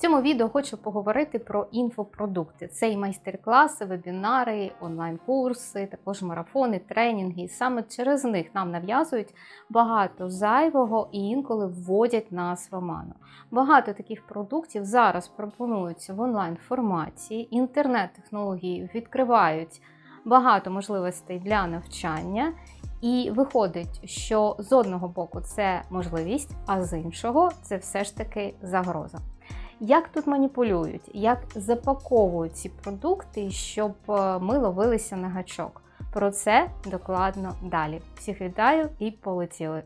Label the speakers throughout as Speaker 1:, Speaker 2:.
Speaker 1: Цьому відео хочу поговорити про інфопродукти. Це і майстер-класи, вебінари, онлайн-курси, також марафони, тренінги. Саме через них нам нав'язують багато зайвого і інколи вводять нас в оману. Багато таких продуктів зараз пропонуються в онлайн-форматі. Інтернет-технології відкривають багато можливостей для навчання. І виходить, що з одного боку це можливість, а з іншого це все ж таки загроза. Як тут маніпулюють, як запаковують ці продукти, щоб е, ми ловилися на гачок? Про це докладно далі. Всіх вітаю і полетіли!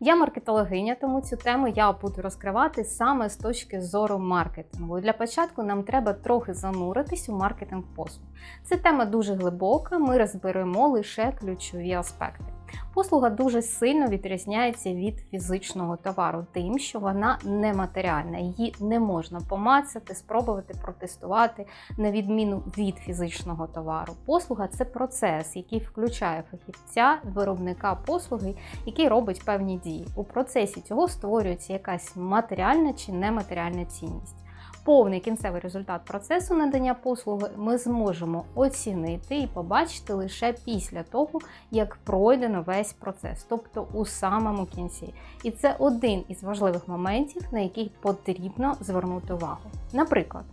Speaker 1: Я маркетологиня, тому цю тему я буду розкривати саме з точки зору маркетингу. Для початку нам треба трохи зануритись у маркетинг послуг. Це тема дуже глибока, ми розберемо лише ключові аспекти. Послуга дуже сильно відрізняється від фізичного товару, тим, що вона нематеріальна, її не можна помацати, спробувати протестувати на відміну від фізичного товару. Послуга це процес, який включає фахівця, виробника послуги, який робить певні дії. У процесі цього створюється якась матеріальна чи нематеріальна цінність повний кінцевий результат процесу надання послуги ми зможемо оцінити і побачити лише після того, як пройдено весь процес, тобто у самому кінці. І це один із важливих моментів, на який потрібно звернути увагу. Наприклад,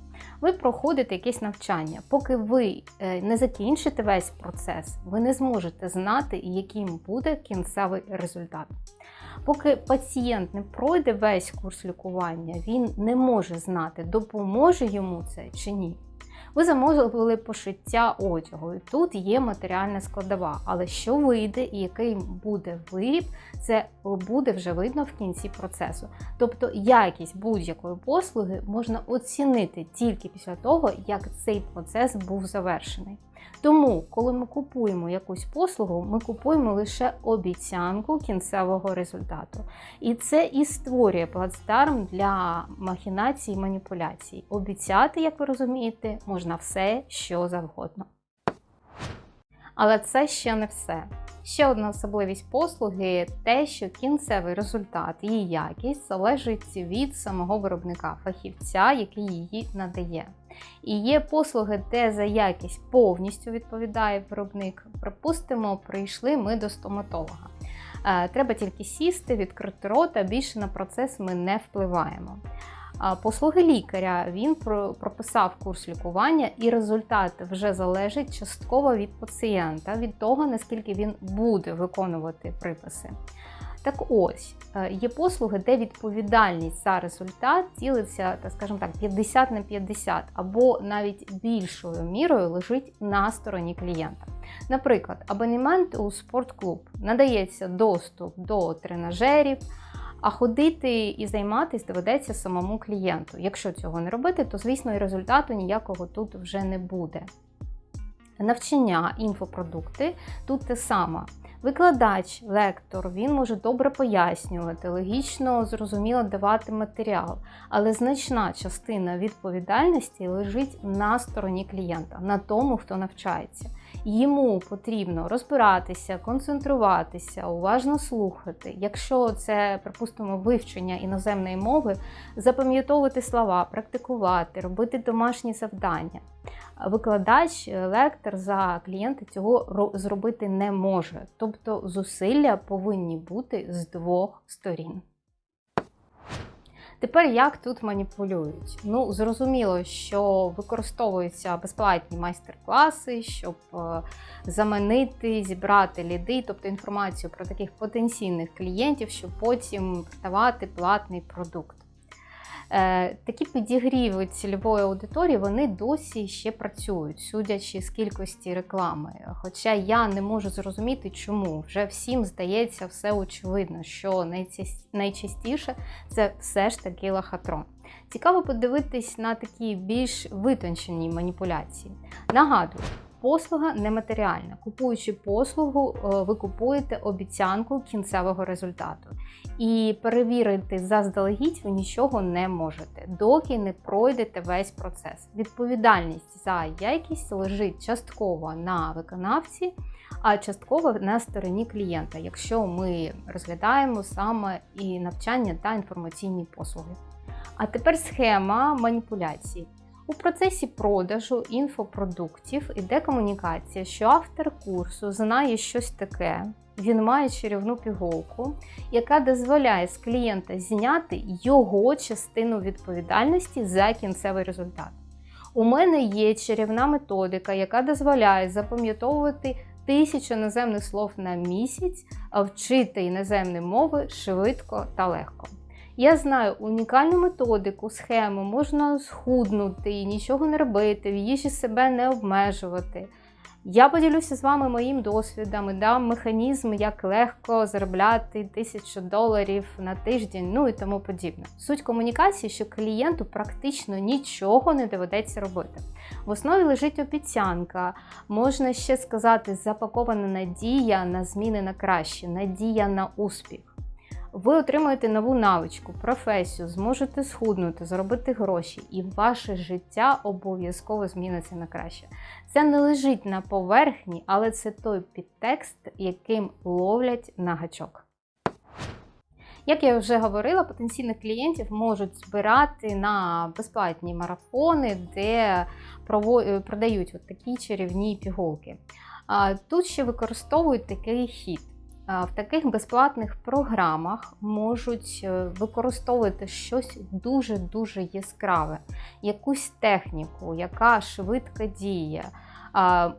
Speaker 1: ви проходите якесь навчання, поки ви е, не закінчите весь процес, ви не зможете знати, яким буде кінцевий результат. Поки пацієнт не пройде весь курс лікування, він не може знати, допоможе йому це чи ні. Ви замовили пошиття одягу, і тут є матеріальна складова. Але що вийде і який буде виріб, це буде вже видно в кінці процесу. Тобто якість будь-якої послуги можна оцінити тільки після того, як цей процес був завершений. Тому, коли ми купуємо якусь послугу, ми купуємо лише обіцянку кінцевого результату. І це і створює плацдарм для махінацій і маніпуляцій. Обіцяти, як ви розумієте, можна все, що завгодно. Але це ще не все. Ще одна особливість послуги те, що кінцевий результат і якість залежить від самого виробника, фахівця, який її надає. І є послуги, де за якість повністю відповідає виробник. Припустимо, прийшли ми до стоматолога. Е, треба тільки сісти, відкрити рота, більше на процес ми не впливаємо. Послуги лікаря він прописав курс лікування, і результат вже залежить частково від пацієнта, від того, наскільки він буде виконувати приписи. Так ось, е, є послуги, де відповідальність за результат ділиться, так скажімо так, 50 на 50, або навіть більшою мірою лежить на стороні клієнта. Наприклад, абонемент у спортклуб надається доступ до тренажерів. А ходити і займатися доведеться самому клієнту. Якщо цього не робити, то, звісно, і результату ніякого тут вже не буде. Навчання, інфопродукти тут те саме. Викладач, лектор, він може добре пояснювати, логічно, зрозуміло давати матеріал, але значна частина відповідальності лежить на стороні клієнта, на тому, хто навчається. Йому потрібно розбиратися, концентруватися, уважно слухати. Якщо це, припустимо, вивчення іноземної мови, запам'ятовувати слова, практикувати, робити домашні завдання. Викладач, лектор за клієнта цього зробити не може. Тобто зусилля повинні бути з двох сторін. Тепер як тут маніпулюють? Ну, зрозуміло, що використовуються безплатні майстер-класи, щоб е, заманити, зібрати ліди, тобто інформацію про таких потенційних клієнтів, щоб потім продавати платний продукт. Е, такі підігріви цільової аудиторії вони досі ще працюють, судячи з кількості реклами. Хоча я не можу зрозуміти, чому вже всім здається все очевидно, що найчастіше це все ж таки лохотрон. Цікаво подивитись на такі більш витончені маніпуляції. Нагадую, послуга нематеріальна. Купуючи послугу, е, ви купуєте обіцянку кінцевого результату. І перевірити заздалегідь ви нічого не можете, доки не пройдете весь процес. Відповідальність за якість лежить частково на виконавці, а частково на стороні клієнта, якщо ми розглядаємо саме і навчання та інформаційні послуги. А тепер схема маніпуляцій. У процесі продажу інфопродуктів іде комунікація, що автор курсу знає щось таке. Він має чарівну пігулку, яка дозволяє з клієнта зняти його частину відповідальності за кінцевий результат. У мене є чарівна методика, яка дозволяє запам'ятовувати тисячу іноземних слов на місяць, вчити іноземні мови швидко та легко. Я знаю унікальну методику, схему, можна схуднути, нічого не робити, в їжі себе не обмежувати. Я поділюся з вами моїм досвідом і дам механізм, як легко заробляти тисячу доларів на тиждень, ну і тому подібне. Суть комунікації, що клієнту практично нічого не доведеться робити. В основі лежить обіцянка, можна ще сказати, запакована надія на зміни на краще, надія на успіх. Ви отримаєте нову навичку, професію, зможете схуднути, заробити гроші, і ваше життя обов'язково зміниться на краще. Це не лежить на поверхні, але це той підтекст, яким ловлять на гачок. Як я вже говорила, потенційних клієнтів можуть збирати на безплатні марафони, де продають от такі чарівні пігулки. Тут ще використовують такий хід. В таких безплатних програмах можуть е, використовувати щось дуже-дуже яскраве, якусь техніку, яка швидко діє.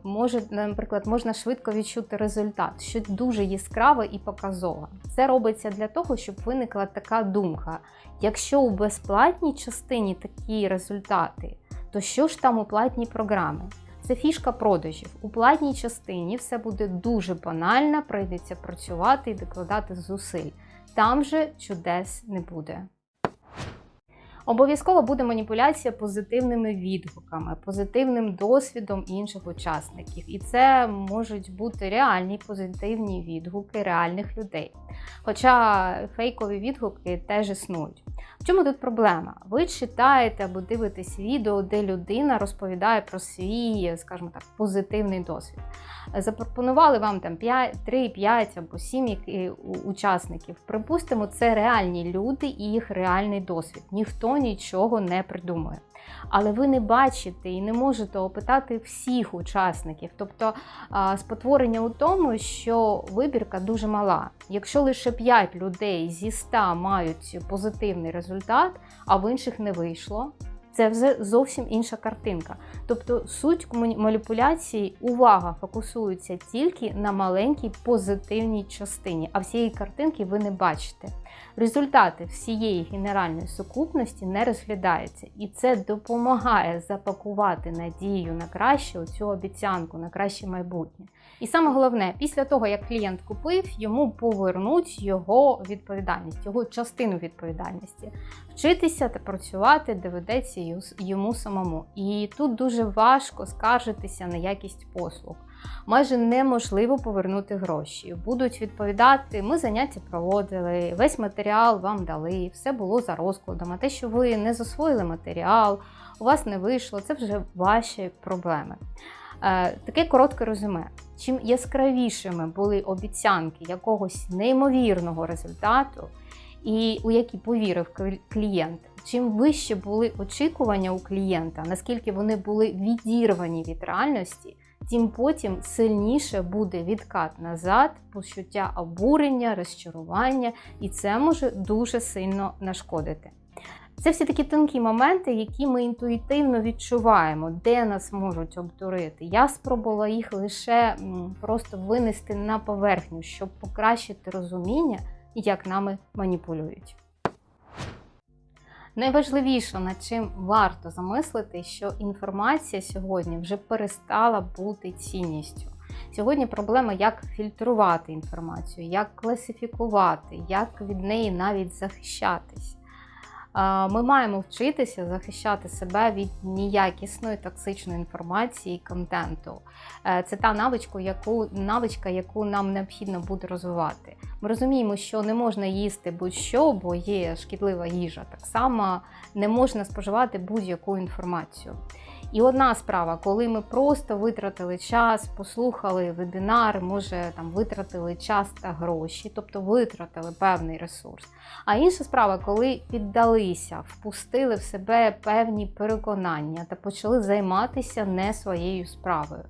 Speaker 1: Може, наприклад, можна швидко відчути результат, щось дуже яскраве і показове. Це робиться для того, щоб виникла така думка: якщо у безплатній частині такі результати, то що ж там у платній програмі? Це фішка продажів. У платній частині все буде дуже банально, прийдеться працювати і докладати зусиль. Там же чудес не буде. Обов'язково буде маніпуляція позитивними відгуками, позитивним досвідом інших учасників. І це можуть бути реальні позитивні відгуки реальних людей. Хоча фейкові відгуки теж існують. В чому тут проблема? Ви читаєте або дивитесь відео, де людина розповідає про свій, скажімо так, позитивний досвід. Запропонували вам там 3, 5 або 7 учасників. Припустимо, це реальні люди і їх реальний досвід. Ніхто нічого не придумує але ви не бачите і не можете опитати всіх учасників. Тобто спотворення у тому, що вибірка дуже мала. Якщо лише 5 людей зі 100 мають позитивний результат, а в інших не вийшло. Це вже зовсім інша картинка. Тобто суть маніпуляції, увага фокусується тільки на маленькій позитивній частині, а всієї картинки ви не бачите. Результати всієї генеральної сукупності не розглядаються, і це допомагає запакувати надію на краще цю обіцянку, на краще майбутнє. І саме головне, після того, як клієнт купив, йому повернуть його відповідальність, його частину відповідальності. Вчитися та працювати доведеться йому самому. І тут дуже важко скаржитися на якість послуг майже неможливо повернути гроші. Будуть відповідати, ми заняття проводили, весь матеріал вам дали, все було за розкладом. А те, що ви не засвоїли матеріал, у вас не вийшло, це вже ваші проблеми. Е, таке коротке резюме. Чим яскравішими були обіцянки якогось неймовірного результату, і у які повірив клієнт, чим вище були очікування у клієнта, наскільки вони були відірвані від реальності, тим потім сильніше буде відкат назад, почуття обурення, розчарування, і це може дуже сильно нашкодити. Це всі такі тонкі моменти, які ми інтуїтивно відчуваємо, де нас можуть обдурити. Я спробувала їх лише просто винести на поверхню, щоб покращити розуміння, як нами маніпулюють. Найважливіше, над чим варто замислити, що інформація сьогодні вже перестала бути цінністю. Сьогодні проблема, як фільтрувати інформацію, як класифікувати, як від неї навіть захищатись. Ми маємо вчитися захищати себе від неякісної токсичної інформації і контенту. Е, це та навичка, яку навичка, яку нам необхідно буде розвивати. Ми розуміємо, що не можна їсти будь-що, бо є шкідлива їжа. Так само не можна споживати будь-яку інформацію. І одна справа, коли ми просто витратили час, послухали вебінар, може там витратили час та гроші, тобто витратили певний ресурс. А інша справа, коли піддалися, впустили в себе певні переконання та почали займатися не своєю справою.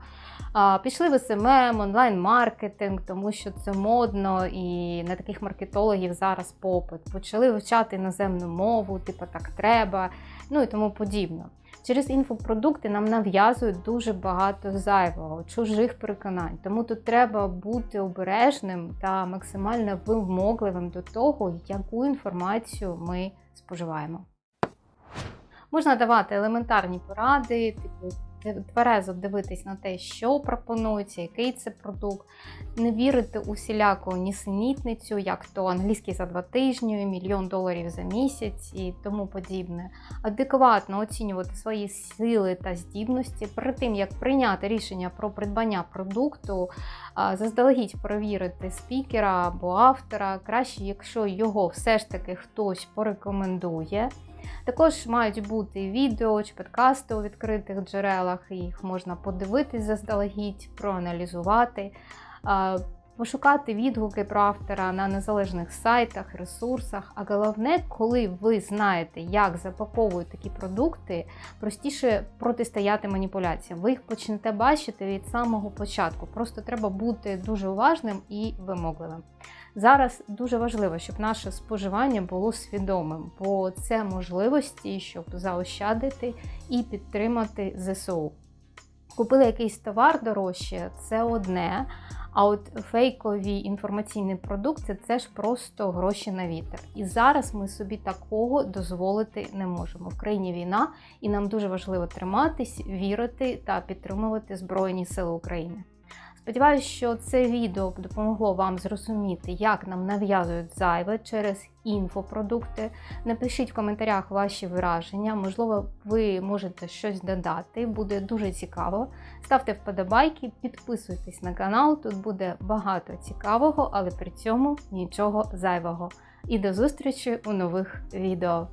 Speaker 1: Пішли в SMM, онлайн-маркетинг, тому що це модно і на таких маркетологів зараз попит. Почали вивчати іноземну мову, типу так треба, ну і тому подібне. Через інфопродукти нам нав'язують дуже багато зайвого, чужих переконань. Тому тут треба бути обережним та максимально вимогливим до того, яку інформацію ми споживаємо. Можна давати елементарні поради, типу тверезо дивитись на те, що пропонується, який це продукт, не вірити у всіляку нісенітницю, як то англійський за два тижні, мільйон доларів за місяць і тому подібне. Адекватно оцінювати свої сили та здібності перед тим, як прийняти рішення про придбання продукту, заздалегідь перевірити спікера або автора, краще, якщо його все ж таки хтось порекомендує. Також мають бути відео чи подкасти у відкритих джерелах, їх можна подивитись заздалегідь, проаналізувати, пошукати відгуки про автора на незалежних сайтах, ресурсах. А головне, коли ви знаєте, як запаковують такі продукти, простіше протистояти маніпуляціям. Ви їх почнете бачити від самого початку. Просто треба бути дуже уважним і вимогливим. Зараз дуже важливо, щоб наше споживання було свідомим, бо це можливості, щоб заощадити і підтримати ЗСУ. Купили якийсь товар дорожче, це одне. А от фейкові інформаційні продукти це ж просто гроші на вітер. І зараз ми собі такого дозволити не можемо. В країні війна, і нам дуже важливо триматись, вірити та підтримувати Збройні Сили України. Сподіваюся, що це відео допомогло вам зрозуміти, як нам нав'язують зайве через інфопродукти. Напишіть в коментарях ваші враження, можливо, ви можете щось додати, буде дуже цікаво. Ставте вподобайки, підписуйтесь на канал, тут буде багато цікавого, але при цьому нічого зайвого. І до зустрічі у нових відео.